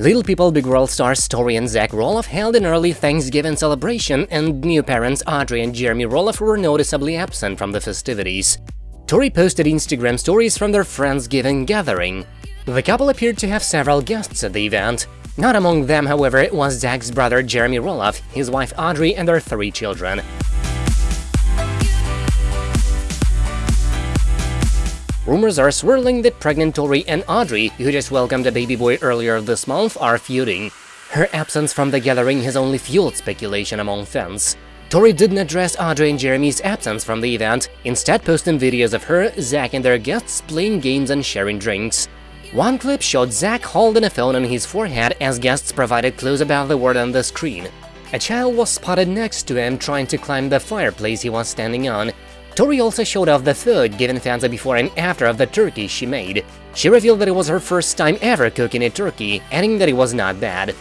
Little People Big World stars Tori and Zach Roloff held an early Thanksgiving celebration, and new parents Audrey and Jeremy Roloff were noticeably absent from the festivities. Tori posted Instagram stories from their Friendsgiving gathering. The couple appeared to have several guests at the event. Not among them, however, was Zach's brother Jeremy Roloff, his wife Audrey, and their three children. Rumors are swirling that pregnant Tori and Audrey, who just welcomed a baby boy earlier this month, are feuding. Her absence from the gathering has only fueled speculation among fans. Tori didn't address Audrey and Jeremy's absence from the event, instead posting videos of her, Zach and their guests playing games and sharing drinks. One clip showed Zach holding a phone on his forehead as guests provided clues about the word on the screen. A child was spotted next to him trying to climb the fireplace he was standing on, Tori also showed off the food, giving fans a before and after of the turkey she made. She revealed that it was her first time ever cooking a turkey, adding that it was not bad.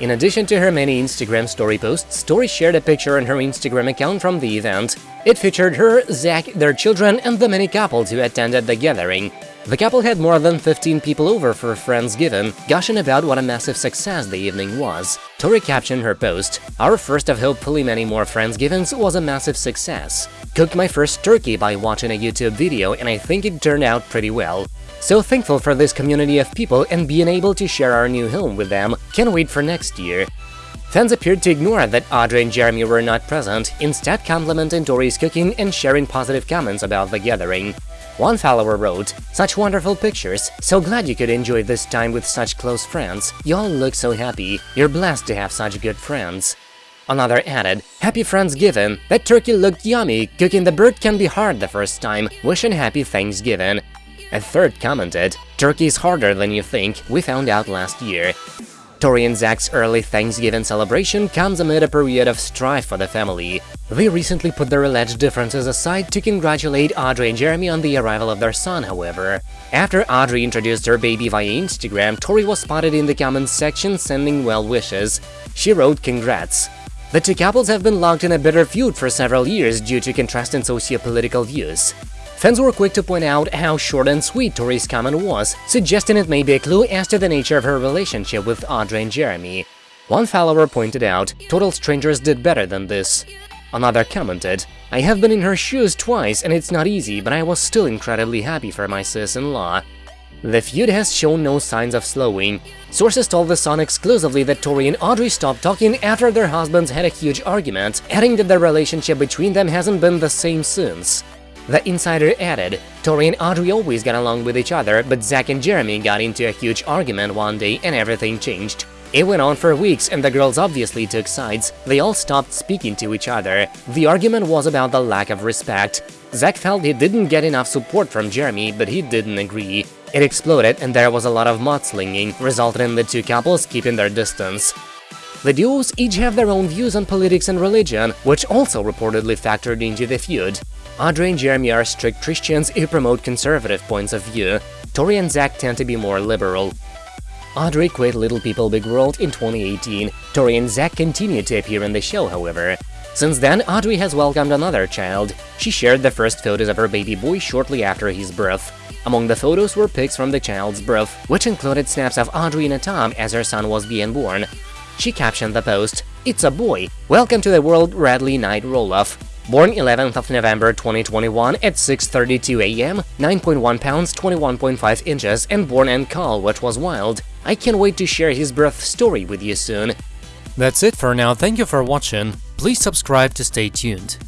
In addition to her many Instagram story posts, Tori shared a picture on her Instagram account from the event. It featured her, Zach, their children, and the many couples who attended the gathering. The couple had more than 15 people over for a Friendsgiving, gushing about what a massive success the evening was. Tori captioned her post, Our first of hopefully many more Friendsgivings was a massive success. Cooked my first turkey by watching a YouTube video and I think it turned out pretty well. So thankful for this community of people and being able to share our new home with them, can't wait for next year. Fans appeared to ignore that Audrey and Jeremy were not present, instead complimenting Tori's cooking and sharing positive comments about the gathering. One follower wrote, Such wonderful pictures, so glad you could enjoy this time with such close friends, you all look so happy, you're blessed to have such good friends. Another added, Happy Friendsgiving, that turkey looked yummy, cooking the bird can be hard the first time, wishing happy Thanksgiving. A third commented, Turkey is harder than you think, we found out last year. Tori and Zach's early Thanksgiving celebration comes amid a period of strife for the family. They recently put their alleged differences aside to congratulate Audrey and Jeremy on the arrival of their son, however. After Audrey introduced her baby via Instagram, Tori was spotted in the comments section sending well wishes. She wrote congrats. The two couples have been locked in a bitter feud for several years due to contrasting socio-political views. Fans were quick to point out how short and sweet Tori's comment was, suggesting it may be a clue as to the nature of her relationship with Audrey and Jeremy. One follower pointed out, total strangers did better than this. Another commented, I have been in her shoes twice and it's not easy, but I was still incredibly happy for my sis-in-law. The feud has shown no signs of slowing. Sources told The Sun exclusively that Tori and Audrey stopped talking after their husbands had a huge argument, adding that the relationship between them hasn't been the same since. The insider added, Tori and Audrey always got along with each other, but Zach and Jeremy got into a huge argument one day and everything changed. It went on for weeks and the girls obviously took sides, they all stopped speaking to each other. The argument was about the lack of respect. Zach felt he didn't get enough support from Jeremy, but he didn't agree. It exploded and there was a lot of mudslinging, resulting in the two couples keeping their distance. The duos each have their own views on politics and religion, which also reportedly factored into the feud. Audrey and Jeremy are strict Christians who promote conservative points of view. Tori and Zach tend to be more liberal. Audrey quit Little People Big World in 2018. Tori and Zach continue to appear in the show, however. Since then, Audrey has welcomed another child. She shared the first photos of her baby boy shortly after his birth. Among the photos were pics from the child's birth, which included snaps of Audrey and tub as her son was being born. She captioned the post, It's a boy! Welcome to the world Radley Knight Roloff. Born 11th of November 2021 at 6.32 am, 9.1 pounds 21.5 inches and born in caul, which was wild. I can't wait to share his birth story with you soon. That's it for now, thank you for watching, please subscribe to stay tuned.